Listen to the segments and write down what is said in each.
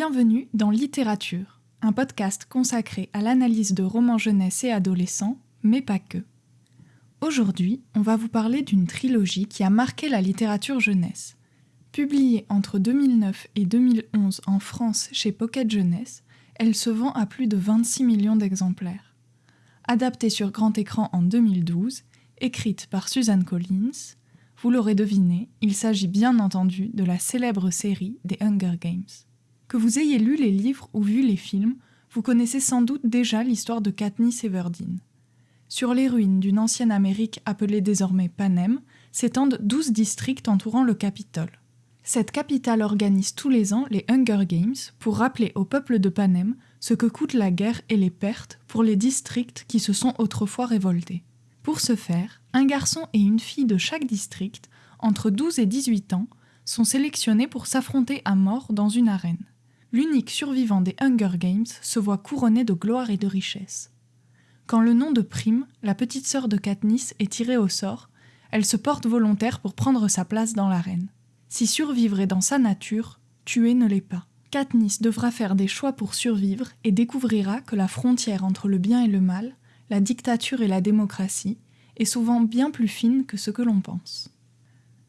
Bienvenue dans Littérature, un podcast consacré à l'analyse de romans jeunesse et adolescents, mais pas que. Aujourd'hui, on va vous parler d'une trilogie qui a marqué la littérature jeunesse. Publiée entre 2009 et 2011 en France chez Pocket Jeunesse, elle se vend à plus de 26 millions d'exemplaires. Adaptée sur grand écran en 2012, écrite par Suzanne Collins, vous l'aurez deviné, il s'agit bien entendu de la célèbre série des Hunger Games. Que vous ayez lu les livres ou vu les films, vous connaissez sans doute déjà l'histoire de Katniss Everdeen. Sur les ruines d'une ancienne Amérique appelée désormais Panem s'étendent douze districts entourant le Capitole. Cette capitale organise tous les ans les Hunger Games pour rappeler au peuple de Panem ce que coûte la guerre et les pertes pour les districts qui se sont autrefois révoltés. Pour ce faire, un garçon et une fille de chaque district, entre 12 et 18 ans, sont sélectionnés pour s'affronter à mort dans une arène. L'unique survivant des Hunger Games se voit couronné de gloire et de richesse. Quand le nom de Prime, la petite sœur de Katniss, est tiré au sort, elle se porte volontaire pour prendre sa place dans l'arène. Si survivre est dans sa nature, tuer ne l'est pas. Katniss devra faire des choix pour survivre et découvrira que la frontière entre le bien et le mal, la dictature et la démocratie, est souvent bien plus fine que ce que l'on pense.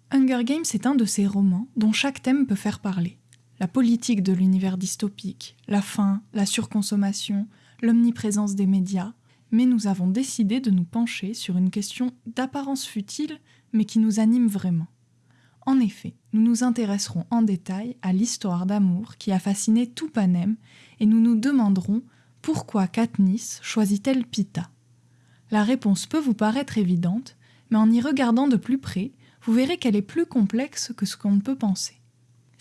Hunger Games est un de ces romans dont chaque thème peut faire parler. La politique de l'univers dystopique, la faim, la surconsommation, l'omniprésence des médias, mais nous avons décidé de nous pencher sur une question d'apparence futile mais qui nous anime vraiment. En effet, nous nous intéresserons en détail à l'histoire d'amour qui a fasciné tout Panem et nous nous demanderons pourquoi Katniss choisit-elle Pita La réponse peut vous paraître évidente, mais en y regardant de plus près, vous verrez qu'elle est plus complexe que ce qu'on peut penser.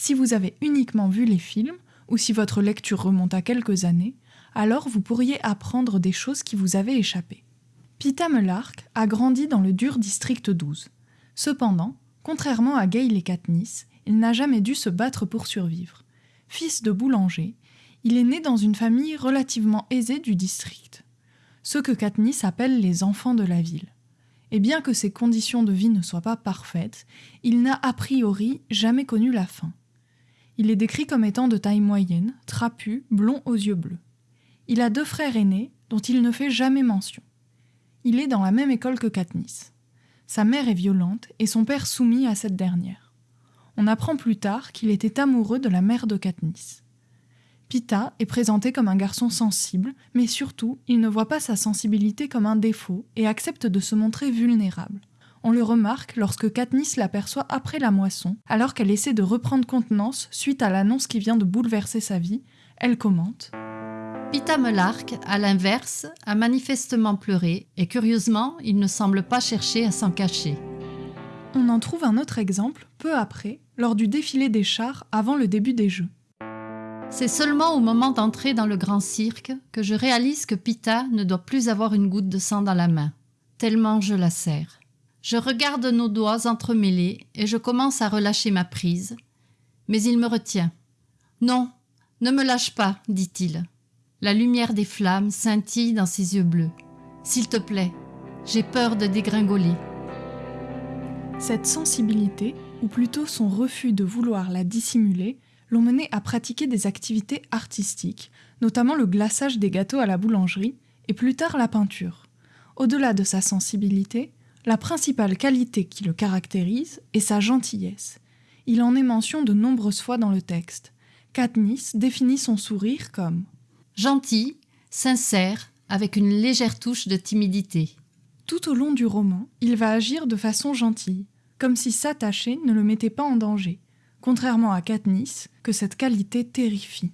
Si vous avez uniquement vu les films, ou si votre lecture remonte à quelques années, alors vous pourriez apprendre des choses qui vous avaient échappé. Pita Melark a grandi dans le dur district 12. Cependant, Contrairement à Gale et Katniss, il n'a jamais dû se battre pour survivre. Fils de boulanger, il est né dans une famille relativement aisée du district, ceux que Katniss appelle les enfants de la ville. Et bien que ses conditions de vie ne soient pas parfaites, il n'a a priori jamais connu la faim. Il est décrit comme étant de taille moyenne, trapu, blond aux yeux bleus. Il a deux frères aînés dont il ne fait jamais mention. Il est dans la même école que Katniss. Sa mère est violente et son père soumis à cette dernière. On apprend plus tard qu'il était amoureux de la mère de Katniss. Pita est présenté comme un garçon sensible, mais surtout, il ne voit pas sa sensibilité comme un défaut et accepte de se montrer vulnérable. On le remarque lorsque Katniss l'aperçoit après la moisson, alors qu'elle essaie de reprendre contenance suite à l'annonce qui vient de bouleverser sa vie. Elle commente Pita Melark, à l'inverse, a manifestement pleuré et curieusement, il ne semble pas chercher à s'en cacher. On en trouve un autre exemple peu après, lors du défilé des chars avant le début des Jeux. C'est seulement au moment d'entrer dans le grand cirque que je réalise que Pita ne doit plus avoir une goutte de sang dans la main, tellement je la serre. Je regarde nos doigts entremêlés et je commence à relâcher ma prise, mais il me retient. Non, ne me lâche pas, dit-il. La lumière des flammes scintille dans ses yeux bleus. S'il te plaît, j'ai peur de dégringoler. Cette sensibilité, ou plutôt son refus de vouloir la dissimuler, l'ont mené à pratiquer des activités artistiques, notamment le glaçage des gâteaux à la boulangerie et plus tard la peinture. Au-delà de sa sensibilité, la principale qualité qui le caractérise est sa gentillesse. Il en est mention de nombreuses fois dans le texte. Katniss définit son sourire comme gentil, sincère, avec une légère touche de timidité. Tout au long du roman, il va agir de façon gentille, comme si s'attacher ne le mettait pas en danger, contrairement à Katniss, que cette qualité terrifie.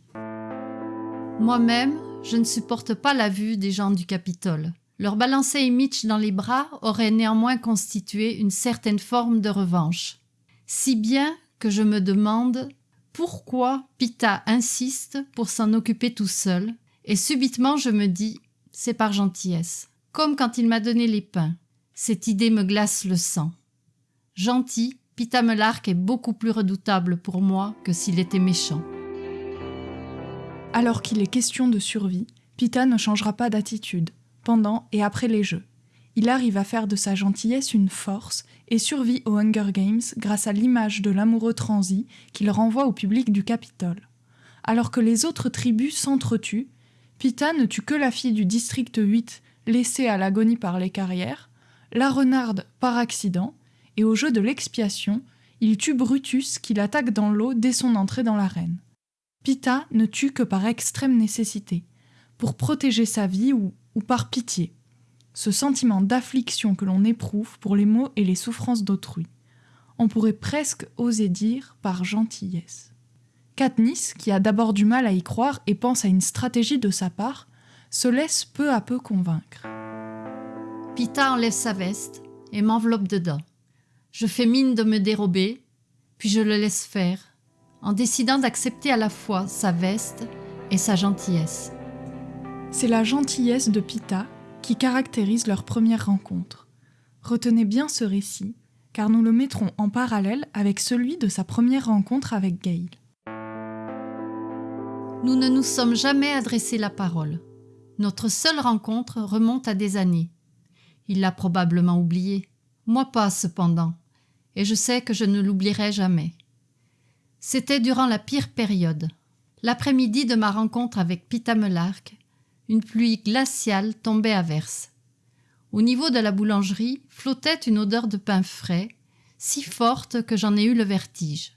Moi-même, je ne supporte pas la vue des gens du Capitole. Leur balancer Mitch dans les bras aurait néanmoins constitué une certaine forme de revanche. Si bien que je me demande pourquoi Pita insiste pour s'en occuper tout seul, et subitement je me dis c'est par gentillesse, comme quand il m'a donné les pains. Cette idée me glace le sang. Gentil, Pita Melark est beaucoup plus redoutable pour moi que s'il était méchant. Alors qu'il est question de survie, Pita ne changera pas d'attitude, pendant et après les jeux il arrive à faire de sa gentillesse une force et survit aux Hunger Games grâce à l'image de l'amoureux transi qu'il renvoie au public du Capitole. Alors que les autres tribus s'entretuent, Pita ne tue que la fille du district 8 laissée à l'agonie par les carrières, la renarde par accident, et au jeu de l'expiation, il tue Brutus qui l'attaque dans l'eau dès son entrée dans l'arène. Pita ne tue que par extrême nécessité, pour protéger sa vie ou, ou par pitié, ce sentiment d'affliction que l'on éprouve pour les maux et les souffrances d'autrui. On pourrait presque oser dire par gentillesse. Katniss, qui a d'abord du mal à y croire et pense à une stratégie de sa part, se laisse peu à peu convaincre. Pita enlève sa veste et m'enveloppe dedans. Je fais mine de me dérober, puis je le laisse faire, en décidant d'accepter à la fois sa veste et sa gentillesse. C'est la gentillesse de Pita qui caractérise leur première rencontre. Retenez bien ce récit, car nous le mettrons en parallèle avec celui de sa première rencontre avec Gail. Nous ne nous sommes jamais adressé la parole. Notre seule rencontre remonte à des années. Il l'a probablement oublié. Moi pas, cependant. Et je sais que je ne l'oublierai jamais. C'était durant la pire période. L'après-midi de ma rencontre avec Pita Melark, une pluie glaciale tombait à verse. Au niveau de la boulangerie flottait une odeur de pain frais, si forte que j'en ai eu le vertige.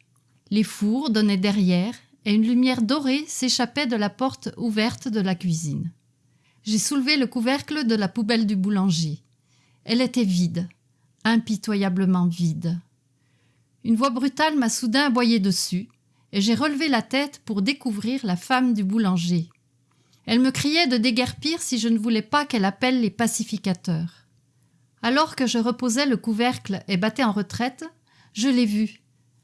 Les fours donnaient derrière et une lumière dorée s'échappait de la porte ouverte de la cuisine. J'ai soulevé le couvercle de la poubelle du boulanger. Elle était vide, impitoyablement vide. Une voix brutale m'a soudain aboyé dessus, et j'ai relevé la tête pour découvrir la femme du boulanger. Elle me criait de déguerpir si je ne voulais pas qu'elle appelle les pacificateurs. Alors que je reposais le couvercle et battais en retraite, je l'ai vu,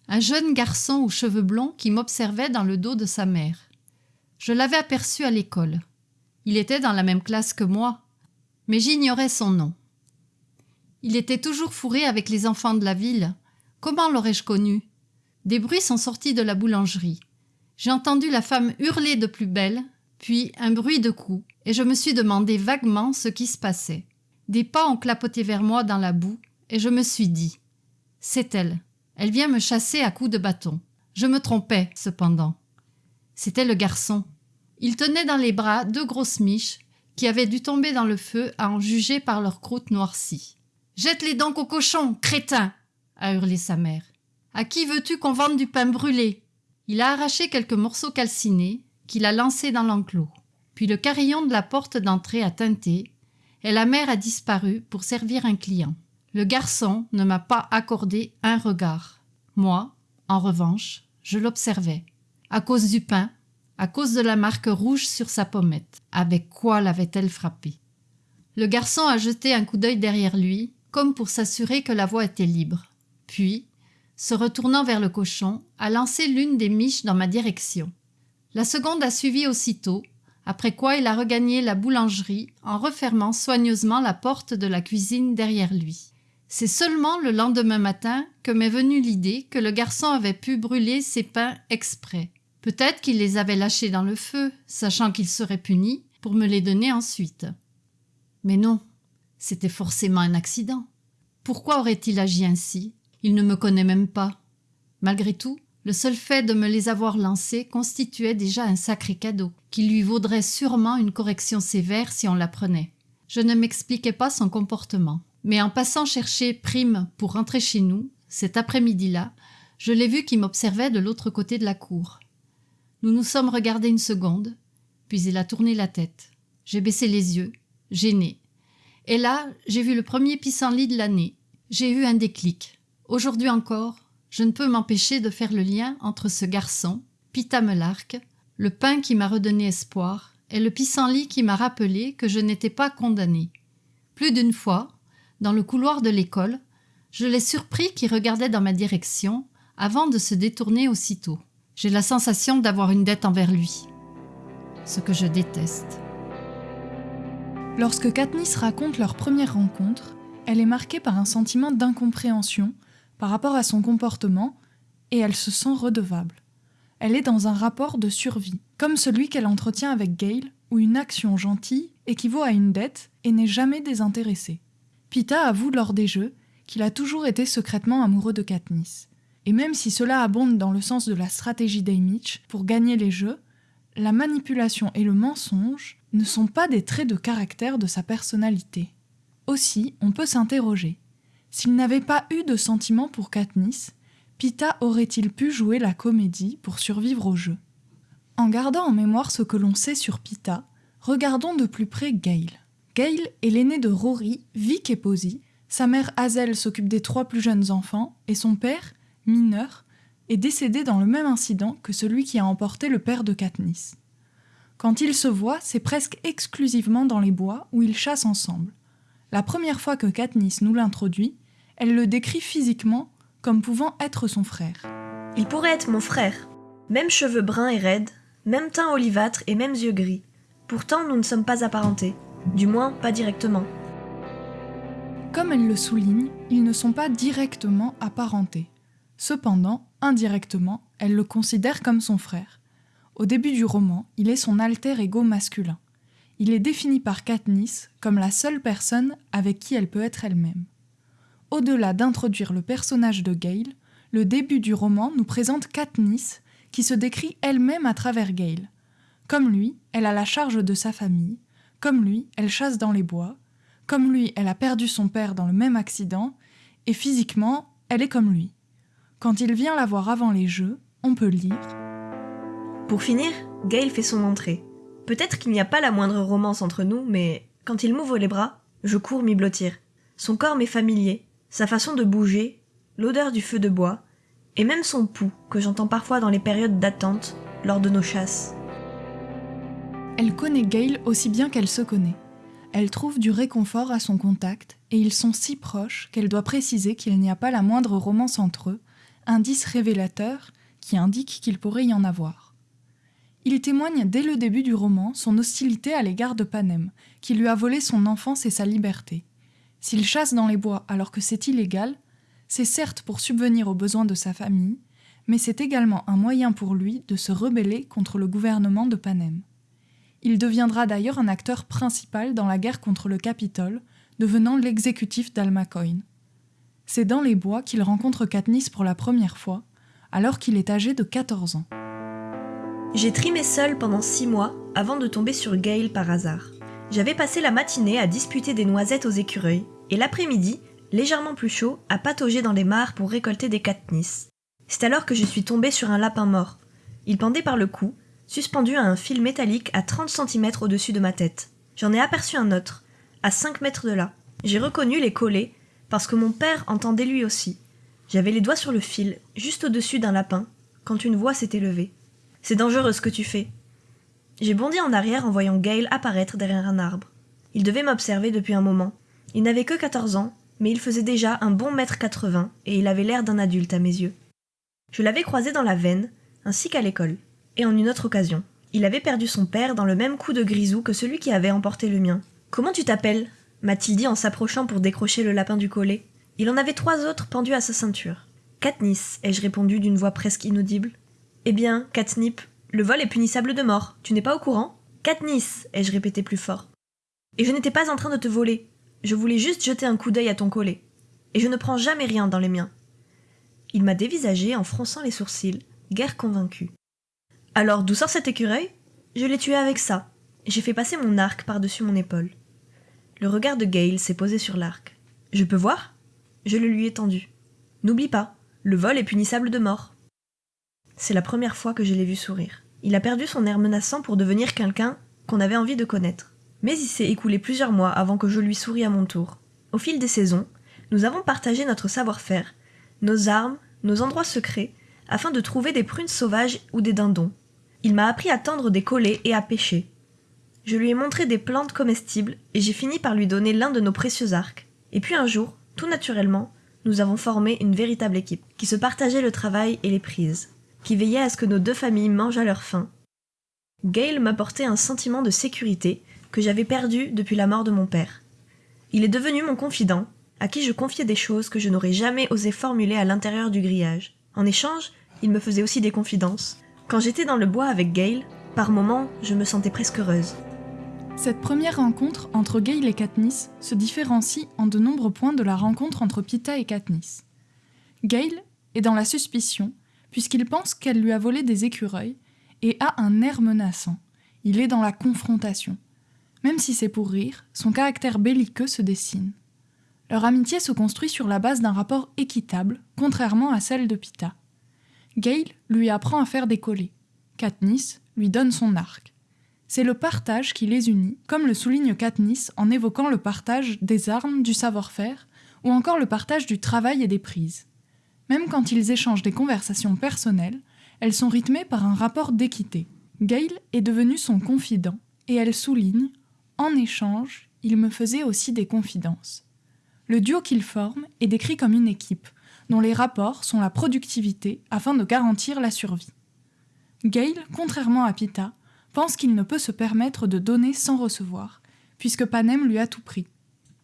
un jeune garçon aux cheveux blonds qui m'observait dans le dos de sa mère. Je l'avais aperçu à l'école. Il était dans la même classe que moi, mais j'ignorais son nom. Il était toujours fourré avec les enfants de la ville. Comment l'aurais-je connu? Des bruits sont sortis de la boulangerie. J'ai entendu la femme hurler de plus belle, puis un bruit de coups, et je me suis demandé vaguement ce qui se passait. Des pas ont clapoté vers moi dans la boue, et je me suis dit C'est elle. Elle vient me chasser à coups de bâton. Je me trompais, cependant. C'était le garçon. Il tenait dans les bras deux grosses miches qui avaient dû tomber dans le feu à en juger par leur croûte noircie. Jette-les donc au cochon, crétin a hurlé sa mère. À qui veux-tu qu'on vende du pain brûlé? Il a arraché quelques morceaux calcinés qu'il a lancés dans l'enclos. Puis le carillon de la porte d'entrée a teinté et la mère a disparu pour servir un client. Le garçon ne m'a pas accordé un regard. Moi, en revanche, je l'observais. À cause du pain, à cause de la marque rouge sur sa pommette. Avec quoi l'avait-elle frappé? Le garçon a jeté un coup d'œil derrière lui, comme pour s'assurer que la voie était libre. Puis, se retournant vers le cochon, a lancé l'une des miches dans ma direction. La seconde a suivi aussitôt, après quoi il a regagné la boulangerie en refermant soigneusement la porte de la cuisine derrière lui. C'est seulement le lendemain matin que m'est venue l'idée que le garçon avait pu brûler ses pains exprès. Peut-être qu'il les avait lâchés dans le feu, sachant qu'il serait puni, pour me les donner ensuite. Mais non, c'était forcément un accident. Pourquoi aurait-il agi ainsi? Il ne me connaît même pas. Malgré tout, le seul fait de me les avoir lancés constituait déjà un sacré cadeau, qui lui vaudrait sûrement une correction sévère si on l'apprenait. Je ne m'expliquais pas son comportement. Mais en passant chercher Prime pour rentrer chez nous, cet après-midi-là, je l'ai vu qui m'observait de l'autre côté de la cour. Nous nous sommes regardés une seconde, puis il a tourné la tête. J'ai baissé les yeux, gêné. Et là, j'ai vu le premier pissenlit de l'année. J'ai eu un déclic. Aujourd'hui encore, je ne peux m'empêcher de faire le lien entre ce garçon, Pita Melark, le pain qui m'a redonné espoir, et le pissenlit qui m'a rappelé que je n'étais pas condamné. Plus d'une fois, dans le couloir de l'école, je l'ai surpris qui regardait dans ma direction avant de se détourner aussitôt. J'ai la sensation d'avoir une dette envers lui. Ce que je déteste. Lorsque Katniss raconte leur première rencontre, elle est marquée par un sentiment d'incompréhension par rapport à son comportement et elle se sent redevable. Elle est dans un rapport de survie, comme celui qu'elle entretient avec Gail, où une action gentille équivaut à une dette et n'est jamais désintéressée. Pita avoue lors des jeux qu'il a toujours été secrètement amoureux de Katniss. Et même si cela abonde dans le sens de la stratégie d'Aymitch pour gagner les jeux, la manipulation et le mensonge ne sont pas des traits de caractère de sa personnalité. Aussi, on peut s'interroger. S'il n'avait pas eu de sentiment pour Katniss, Pita aurait-il pu jouer la comédie pour survivre au jeu? En gardant en mémoire ce que l'on sait sur Pita, regardons de plus près Gale. Gale est l'aîné de Rory, Vic et Posy. Sa mère Hazel s'occupe des trois plus jeunes enfants et son père, mineur, est décédé dans le même incident que celui qui a emporté le père de Katniss. Quand ils se voient, c'est presque exclusivement dans les bois où ils chassent ensemble. La première fois que Katniss nous l'introduit, elle le décrit physiquement comme pouvant être son frère. Il pourrait être mon frère. Même cheveux bruns et raides, même teint olivâtre et mêmes yeux gris. Pourtant, nous ne sommes pas apparentés. Du moins, pas directement. Comme elle le souligne, ils ne sont pas directement apparentés. Cependant, indirectement, elle le considère comme son frère. Au début du roman, il est son alter ego masculin. Il est défini par Katniss comme la seule personne avec qui elle peut être elle-même. Au-delà d'introduire le personnage de Gale, le début du roman nous présente Katniss qui se décrit elle-même à travers Gale. Comme lui, elle a la charge de sa famille, comme lui, elle chasse dans les bois, comme lui, elle a perdu son père dans le même accident, et physiquement, elle est comme lui. Quand il vient la voir avant les jeux, on peut lire Pour finir, Gale fait son entrée. Peut-être qu'il n'y a pas la moindre romance entre nous, mais quand il m'ouvre les bras, je cours m'y blottir. Son corps m'est familier, sa façon de bouger, l'odeur du feu de bois, et même son pouls que j'entends parfois dans les périodes d'attente lors de nos chasses. Elle connaît Gale aussi bien qu'elle se connaît. Elle trouve du réconfort à son contact, et ils sont si proches qu'elle doit préciser qu'il n'y a pas la moindre romance entre eux, indice révélateur qui indique qu'il pourrait y en avoir. Il témoigne dès le début du roman son hostilité à l'égard de Panem, qui lui a volé son enfance et sa liberté. S'il chasse dans les bois alors que c'est illégal, c'est certes pour subvenir aux besoins de sa famille, mais c'est également un moyen pour lui de se rebeller contre le gouvernement de Panem. Il deviendra d'ailleurs un acteur principal dans la guerre contre le Capitole, devenant l'exécutif d'Almacoin. C'est dans les bois qu'il rencontre Katniss pour la première fois, alors qu'il est âgé de 14 ans. J'ai trimé seul pendant six mois avant de tomber sur Gale par hasard. J'avais passé la matinée à disputer des noisettes aux écureuils, et l'après-midi, légèrement plus chaud, à patauger dans les mares pour récolter des Katniss. C'est alors que je suis tombée sur un lapin mort. Il pendait par le cou, suspendu à un fil métallique à 30 cm au-dessus de ma tête. J'en ai aperçu un autre, à 5 mètres de là. J'ai reconnu les collets parce que mon père entendait lui aussi. J'avais les doigts sur le fil, juste au-dessus d'un lapin, quand une voix s'est élevée. C'est dangereux ce que tu fais. J'ai bondi en arrière en voyant Gale apparaître derrière un arbre. Il devait m'observer depuis un moment. Il n'avait que 14 ans, mais il faisait déjà un bon mètre 80 et il avait l'air d'un adulte à mes yeux. Je l'avais croisé dans la veine, ainsi qu'à l'école, et en une autre occasion. Il avait perdu son père dans le même coup de grisou que celui qui avait emporté le mien. Comment tu t'appelles? m'a-t-il dit en s'approchant pour décrocher le lapin du collet. Il en avait trois autres pendus à sa ceinture. Katniss, ai-je répondu d'une voix presque inaudible. Eh bien, Katnip, le vol est punissable de mort, tu n'es pas au courant? Katniss, ai-je répété plus fort. Et je n'étais pas en train de te voler, je voulais juste jeter un coup d'œil à ton collet. Et je ne prends jamais rien dans les miens. Il m'a dévisagé en fronçant les sourcils, guère convaincu. Alors, d'où sort cet écureuil? Je l'ai tué avec ça. J'ai fait passer mon arc par-dessus mon épaule. Le regard de Gale s'est posé sur l'arc. Je peux voir? Je le lui ai tendu. N'oublie pas, le vol est punissable de mort. C'est la première fois que je l'ai vu sourire. Il a perdu son air menaçant pour devenir quelqu'un qu'on avait envie de connaître. Mais il s'est écoulé plusieurs mois avant que je lui souris à mon tour. Au fil des saisons, nous avons partagé notre savoir-faire, nos armes, nos endroits secrets, afin de trouver des prunes sauvages ou des dindons. Il m'a appris à tendre des collets et à pêcher. Je lui ai montré des plantes comestibles et j'ai fini par lui donner l'un de nos précieux arcs. Et puis un jour, tout naturellement, nous avons formé une véritable équipe, qui se partageait le travail et les prises, qui veillait à ce que nos deux familles mangent à leur faim. Gail m'apportait un sentiment de sécurité que j'avais perdu depuis la mort de mon père. Il est devenu mon confident, à qui je confiais des choses que je n'aurais jamais osé formuler à l'intérieur du grillage. En échange, il me faisait aussi des confidences. Quand j'étais dans le bois avec Gail, par moments, je me sentais presque heureuse. Cette première rencontre entre Gale et Katniss se différencie en de nombreux points de la rencontre entre Pita et Katniss. Gale est dans la suspicion, puisqu'il pense qu'elle lui a volé des écureuils, et a un air menaçant. Il est dans la confrontation. Même si c'est pour rire, son caractère belliqueux se dessine. Leur amitié se construit sur la base d'un rapport équitable, contrairement à celle de Pita. Gale lui apprend à faire des collets. Katniss lui donne son arc. C'est le partage qui les unit, comme le souligne Katniss en évoquant le partage des armes, du savoir-faire, ou encore le partage du travail et des prises. Même quand ils échangent des conversations personnelles, elles sont rythmées par un rapport d'équité. Gale est devenu son confident, et elle souligne En échange, il me faisait aussi des confidences. Le duo qu'ils forment est décrit comme une équipe, dont les rapports sont la productivité afin de garantir la survie. Gale, contrairement à Pita, pense qu'il ne peut se permettre de donner sans recevoir, puisque Panem lui a tout pris.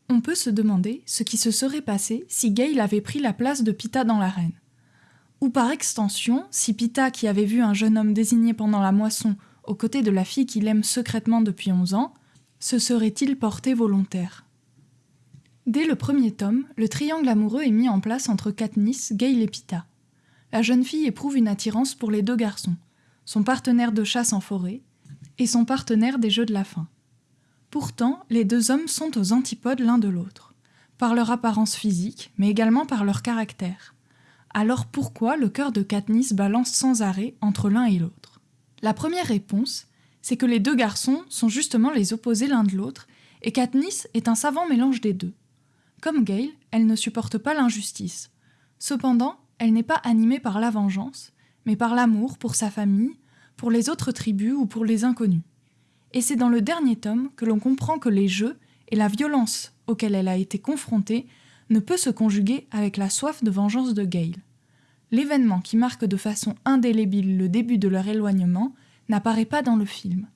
On peut se demander ce qui se serait passé si Gale avait pris la place de Pita dans l'arène. Ou par extension, si Pita, qui avait vu un jeune homme désigné pendant la moisson aux côtés de la fille qu'il aime secrètement depuis 11 ans, se serait-il porté volontaire? Dès le premier tome, le triangle amoureux est mis en place entre Katniss, Gale et Pita. La jeune fille éprouve une attirance pour les deux garçons, son partenaire de chasse en forêt, et son partenaire des Jeux de la faim. Pourtant, les deux hommes sont aux antipodes l'un de l'autre, par leur apparence physique, mais également par leur caractère. Alors pourquoi le cœur de Katniss balance sans arrêt entre l'un et l'autre? La première réponse, c'est que les deux garçons sont justement les opposés l'un de l'autre, et Katniss est un savant mélange des deux. Comme Gale, elle ne supporte pas l'injustice. Cependant, elle n'est pas animée par la vengeance, mais par l'amour pour sa famille, pour les autres tribus ou pour les inconnus. Et c'est dans le dernier tome que l'on comprend que les jeux et la violence auxquels elle a été confrontée ne peut se conjuguer avec la soif de vengeance de Gale. L'événement qui marque de façon indélébile le début de leur éloignement n'apparaît pas dans le film.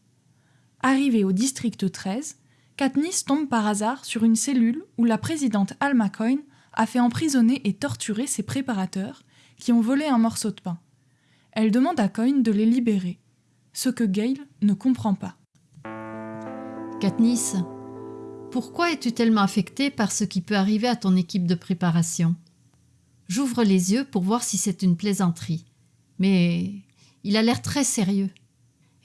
Arrivée au district 13, Katniss tombe par hasard sur une cellule où la présidente Alma Coyne a fait emprisonner et torturer ses préparateurs qui ont volé un morceau de pain. Elle demande à Coyne de les libérer, ce que Gale ne comprend pas. Katniss, pourquoi es-tu tellement affectée par ce qui peut arriver à ton équipe de préparation? J'ouvre les yeux pour voir si c'est une plaisanterie, mais il a l'air très sérieux.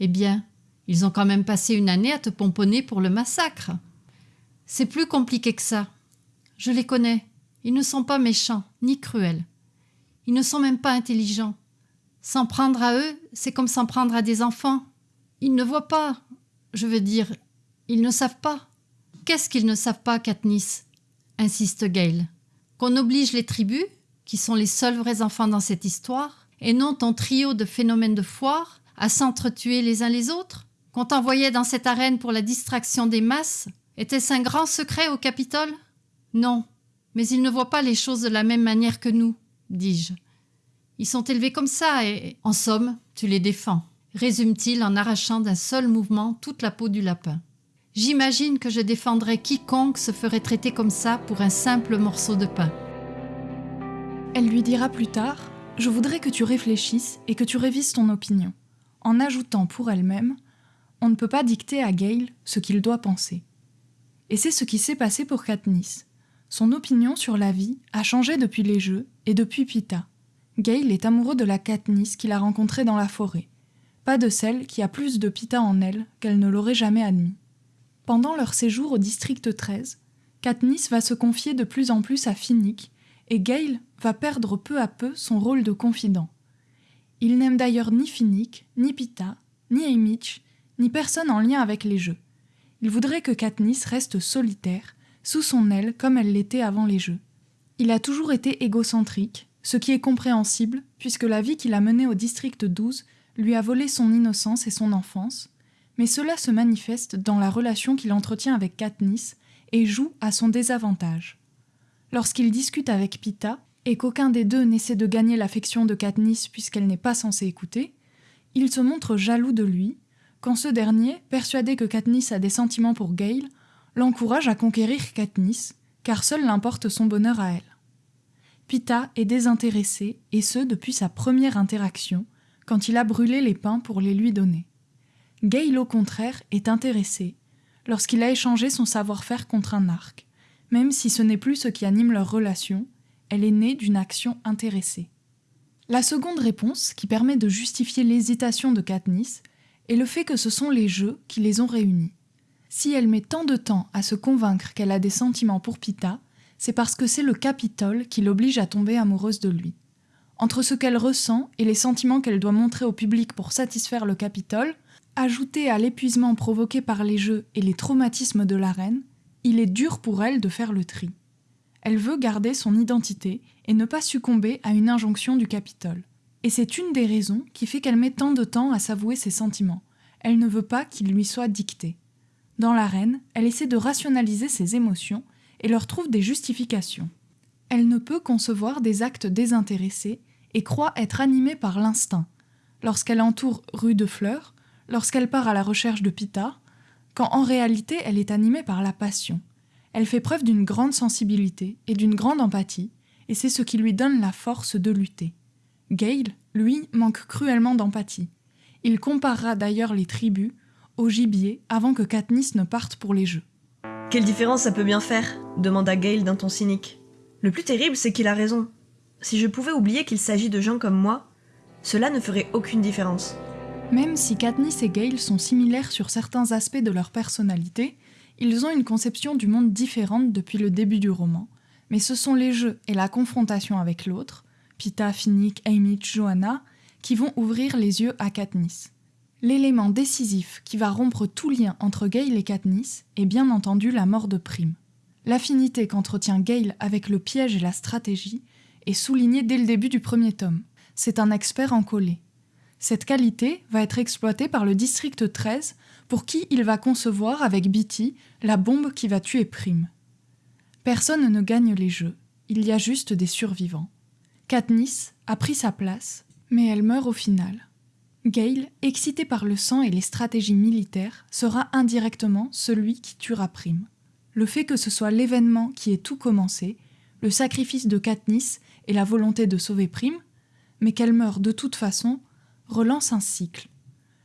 Eh bien, ils ont quand même passé une année à te pomponner pour le massacre. C'est plus compliqué que ça. Je les connais. Ils ne sont pas méchants, ni cruels. Ils ne sont même pas intelligents. S'en prendre à eux, c'est comme s'en prendre à des enfants. Ils ne voient pas. Je veux dire, ils ne savent pas. Qu'est-ce qu'ils ne savent pas, Katniss? insiste Gale. Qu'on oblige les tribus, qui sont les seuls vrais enfants dans cette histoire, et non ton trio de phénomènes de foire, à s'entretuer les uns les autres Qu'on t'envoyait dans cette arène pour la distraction des masses Était-ce un grand secret au Capitole? Non, mais ils ne voient pas les choses de la même manière que nous, dis-je. Ils sont élevés comme ça et, en somme, tu les défends, résume-t-il en arrachant d'un seul mouvement toute la peau du lapin. J'imagine que je défendrais quiconque se ferait traiter comme ça pour un simple morceau de pain. Elle lui dira plus tard Je voudrais que tu réfléchisses et que tu révises ton opinion, en ajoutant pour elle-même On ne peut pas dicter à Gale ce qu'il doit penser. Et c'est ce qui s'est passé pour Katniss. Son opinion sur la vie a changé depuis les Jeux et depuis Pita. Gale est amoureux de la Katniss qu'il a rencontrée dans la forêt, pas de celle qui a plus de pita en elle qu'elle ne l'aurait jamais admis. Pendant leur séjour au district 13, Katniss va se confier de plus en plus à Finnick et Gale va perdre peu à peu son rôle de confident. Il n'aime d'ailleurs ni Finnick, ni Pita, ni Haymitch, ni personne en lien avec les jeux. Il voudrait que Katniss reste solitaire, sous son aile comme elle l'était avant les jeux. Il a toujours été égocentrique, ce qui est compréhensible, puisque la vie qu'il a menée au district 12 lui a volé son innocence et son enfance, mais cela se manifeste dans la relation qu'il entretient avec Katniss et joue à son désavantage. Lorsqu'il discute avec Pita, et qu'aucun des deux n'essaie de gagner l'affection de Katniss puisqu'elle n'est pas censée écouter, il se montre jaloux de lui, quand ce dernier, persuadé que Katniss a des sentiments pour Gale, l'encourage à conquérir Katniss, car seul l'importe son bonheur à elle. Pita est désintéressé, et ce depuis sa première interaction, quand il a brûlé les pains pour les lui donner. Gale, au contraire, est intéressé, lorsqu'il a échangé son savoir-faire contre un arc, même si ce n'est plus ce qui anime leur relation, elle est née d'une action intéressée. La seconde réponse, qui permet de justifier l'hésitation de Katniss, est le fait que ce sont les jeux qui les ont réunis. Si elle met tant de temps à se convaincre qu'elle a des sentiments pour Pita, c'est parce que c'est le Capitole qui l'oblige à tomber amoureuse de lui. Entre ce qu'elle ressent et les sentiments qu'elle doit montrer au public pour satisfaire le Capitole, ajouté à l'épuisement provoqué par les jeux et les traumatismes de la reine, il est dur pour elle de faire le tri. Elle veut garder son identité et ne pas succomber à une injonction du Capitole. Et c'est une des raisons qui fait qu'elle met tant de temps à s'avouer ses sentiments. Elle ne veut pas qu'ils lui soient dictés. Dans l'arène, elle essaie de rationaliser ses émotions et leur trouve des justifications. Elle ne peut concevoir des actes désintéressés et croit être animée par l'instinct. Lorsqu'elle entoure Rue de Fleurs, lorsqu'elle part à la recherche de Pita, quand en réalité elle est animée par la passion. Elle fait preuve d'une grande sensibilité et d'une grande empathie, et c'est ce qui lui donne la force de lutter. Gale, lui, manque cruellement d'empathie. Il comparera d'ailleurs les tribus au gibier avant que Katniss ne parte pour les jeux. Quelle différence ça peut bien faire demanda Gale d'un ton cynique. Le plus terrible, c'est qu'il a raison. Si je pouvais oublier qu'il s'agit de gens comme moi, cela ne ferait aucune différence. Même si Katniss et Gale sont similaires sur certains aspects de leur personnalité, ils ont une conception du monde différente depuis le début du roman, mais ce sont les jeux et la confrontation avec l'autre, Pita, Finnick, Haymitch, Johanna, qui vont ouvrir les yeux à Katniss. L'élément décisif qui va rompre tout lien entre Gale et Katniss est bien entendu la mort de Prime. L'affinité qu'entretient Gale avec le piège et la stratégie est soulignée dès le début du premier tome. C'est un expert en coller. Cette qualité va être exploitée par le district 13 pour qui il va concevoir avec Beatty la bombe qui va tuer Prime. Personne ne gagne les jeux, il y a juste des survivants. Katniss a pris sa place, mais elle meurt au final. Gale, excité par le sang et les stratégies militaires, sera indirectement celui qui tuera Prime. Le fait que ce soit l'événement qui ait tout commencé, le sacrifice de Katniss et la volonté de sauver Prime, mais qu'elle meure de toute façon, relance un cycle.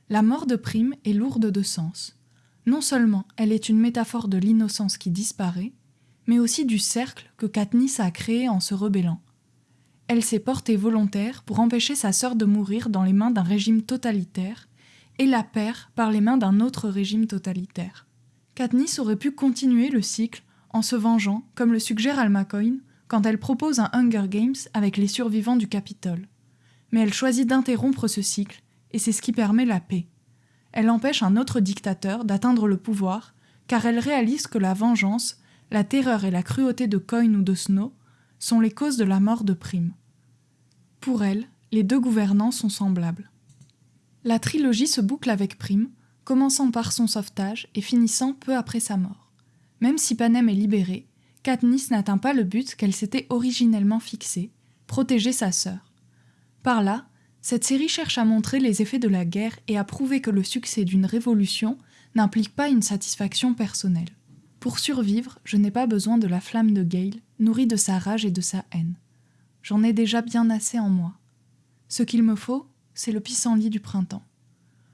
La mort de Prime est lourde de sens. Non seulement elle est une métaphore de l'innocence qui disparaît, mais aussi du cercle que Katniss a créé en se rebellant. Elle s'est portée volontaire pour empêcher sa sœur de mourir dans les mains d'un régime totalitaire et la perd par les mains d'un autre régime totalitaire. Katniss aurait pu continuer le cycle en se vengeant, comme le suggère Alma Coyne quand elle propose un Hunger Games avec les survivants du Capitole. Mais elle choisit d'interrompre ce cycle, et c'est ce qui permet la paix. Elle empêche un autre dictateur d'atteindre le pouvoir, car elle réalise que la vengeance, la terreur et la cruauté de Coyne ou de Snow sont les causes de la mort de Prime. Pour elle, les deux gouvernants sont semblables. La trilogie se boucle avec Prime, commençant par son sauvetage et finissant peu après sa mort. Même si Panem est libérée, Katniss n'atteint pas le but qu'elle s'était originellement fixé, protéger sa sœur. Par là, cette série cherche à montrer les effets de la guerre et à prouver que le succès d'une révolution n'implique pas une satisfaction personnelle. Pour survivre, je n'ai pas besoin de la flamme de Gale, nourrie de sa rage et de sa haine. J'en ai déjà bien assez en moi. Ce qu'il me faut, c'est le pissenlit du printemps.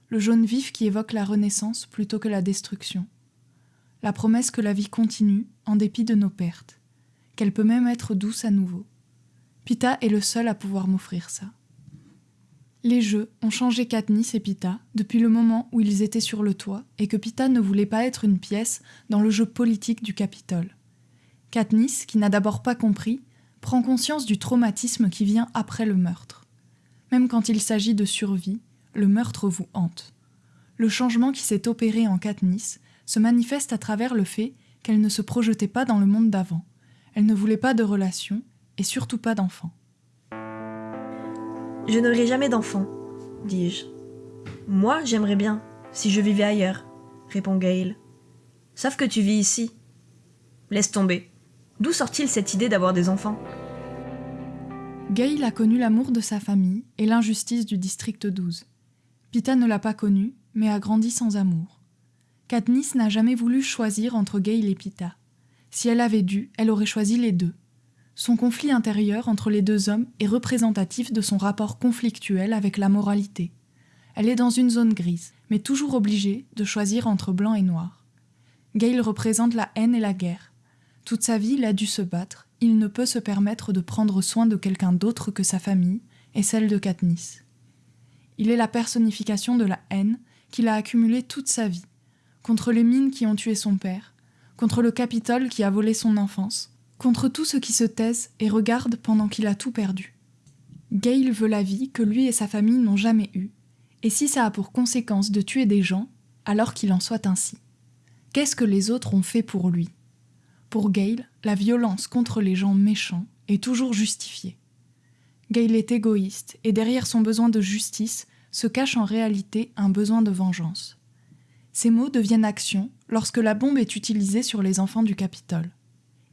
Le jaune vif qui évoque la renaissance plutôt que la destruction. La promesse que la vie continue en dépit de nos pertes, qu'elle peut même être douce à nouveau. Pita est le seul à pouvoir m'offrir ça. Les jeux ont changé Katniss et Pita depuis le moment où ils étaient sur le toit et que Pita ne voulait pas être une pièce dans le jeu politique du Capitole. Katniss, qui n'a d'abord pas compris, prend conscience du traumatisme qui vient après le meurtre. Même quand il s'agit de survie, le meurtre vous hante. Le changement qui s'est opéré en Katniss se manifeste à travers le fait qu'elle ne se projetait pas dans le monde d'avant. Elle ne voulait pas de relations et surtout pas d'enfants. Je n'aurai jamais d'enfant, dis-je. Moi, j'aimerais bien, si je vivais ailleurs, répond Gail. Sauf que tu vis ici. Laisse tomber. D'où sort-il cette idée d'avoir des enfants? Gail a connu l'amour de sa famille et l'injustice du district 12. Pita ne l'a pas connu, mais a grandi sans amour. Katniss n'a jamais voulu choisir entre Gail et Pita. Si elle avait dû, elle aurait choisi les deux. Son conflit intérieur entre les deux hommes est représentatif de son rapport conflictuel avec la moralité. Elle est dans une zone grise, mais toujours obligée de choisir entre blanc et noir. Gail représente la haine et la guerre. Toute sa vie, il a dû se battre, il ne peut se permettre de prendre soin de quelqu'un d'autre que sa famille, est celle de Katniss. Il est la personnification de la haine qu'il a accumulée toute sa vie, contre les mines qui ont tué son père, contre le Capitole qui a volé son enfance, contre tous ceux qui se taisent et regardent pendant qu'il a tout perdu. Gale veut la vie que lui et sa famille n'ont jamais eue, et si ça a pour conséquence de tuer des gens, alors qu'il en soit ainsi. Qu'est-ce que les autres ont fait pour lui? Pour Gale, la violence contre les gens méchants est toujours justifiée. Gale est égoïste, et derrière son besoin de justice se cache en réalité un besoin de vengeance. Ces mots deviennent action lorsque la bombe est utilisée sur les enfants du Capitole.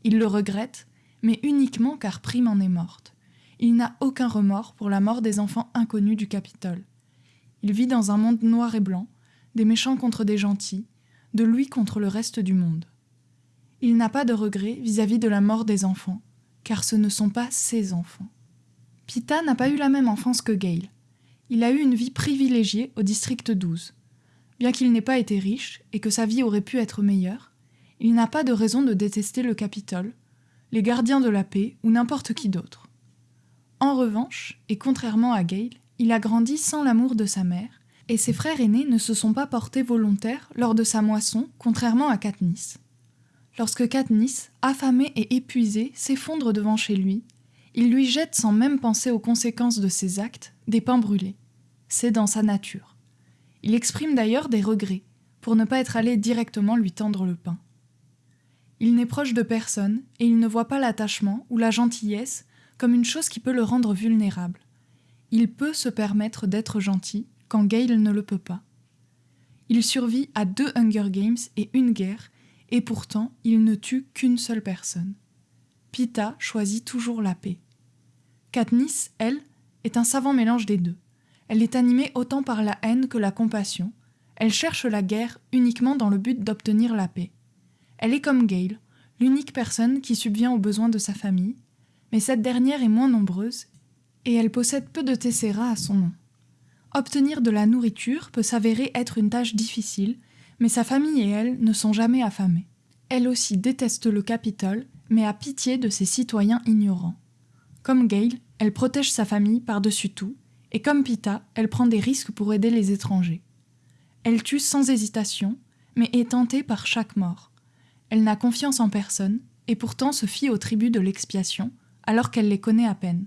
Il le regrette, mais uniquement car Prime en est morte. Il n'a aucun remords pour la mort des enfants inconnus du Capitole. Il vit dans un monde noir et blanc, des méchants contre des gentils, de lui contre le reste du monde. Il n'a pas de regrets vis-à-vis de la mort des enfants, car ce ne sont pas ses enfants. Pita n'a pas eu la même enfance que Gale. Il a eu une vie privilégiée au district 12. Bien qu'il n'ait pas été riche et que sa vie aurait pu être meilleure, il n'a pas de raison de détester le Capitole, les gardiens de la paix ou n'importe qui d'autre. En revanche, et contrairement à Gale, il a grandi sans l'amour de sa mère, et ses frères aînés ne se sont pas portés volontaires lors de sa moisson, contrairement à Katniss. Lorsque Katniss, affamé et épuisé, s'effondre devant chez lui, il lui jette sans même penser aux conséquences de ses actes des pains brûlés. C'est dans sa nature. Il exprime d'ailleurs des regrets pour ne pas être allé directement lui tendre le pain. Il n'est proche de personne et il ne voit pas l'attachement ou la gentillesse comme une chose qui peut le rendre vulnérable. Il peut se permettre d'être gentil quand Gale ne le peut pas. Il survit à deux Hunger Games et une guerre, et pourtant il ne tue qu'une seule personne. Pita choisit toujours la paix. Katniss, elle, est un savant mélange des deux. Elle est animée autant par la haine que la compassion. Elle cherche la guerre uniquement dans le but d'obtenir la paix. Elle est comme Gale, l'unique personne qui subvient aux besoins de sa famille, mais cette dernière est moins nombreuse et elle possède peu de tessera à son nom. Obtenir de la nourriture peut s'avérer être une tâche difficile, mais sa famille et elle ne sont jamais affamées. Elle aussi déteste le Capitole, mais a pitié de ses citoyens ignorants. Comme Gale, elle protège sa famille par-dessus tout, et comme Pita, elle prend des risques pour aider les étrangers. Elle tue sans hésitation, mais est tentée par chaque mort. Elle n'a confiance en personne, et pourtant se fie aux tribus de l'expiation, alors qu'elle les connaît à peine.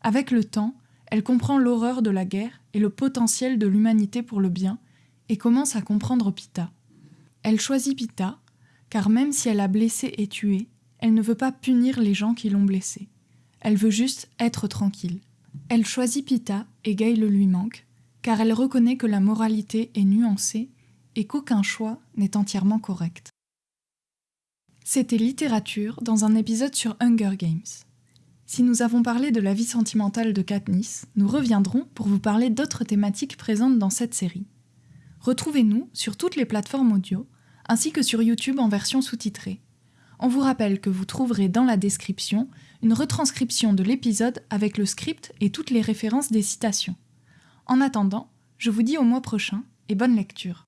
Avec le temps, elle comprend l'horreur de la guerre et le potentiel de l'humanité pour le bien, et commence à comprendre Pita. Elle choisit Pita, car même si elle a blessé et tué, elle ne veut pas punir les gens qui l'ont blessée. Elle veut juste être tranquille. Elle choisit Pita et Gale lui manque, car elle reconnaît que la moralité est nuancée et qu'aucun choix n'est entièrement correct. C'était littérature dans un épisode sur Hunger Games. Si nous avons parlé de la vie sentimentale de Katniss, nous reviendrons pour vous parler d'autres thématiques présentes dans cette série. Retrouvez-nous sur toutes les plateformes audio, ainsi que sur YouTube en version sous-titrée. On vous rappelle que vous trouverez dans la description une retranscription de l'épisode avec le script et toutes les références des citations. En attendant, je vous dis au mois prochain et bonne lecture.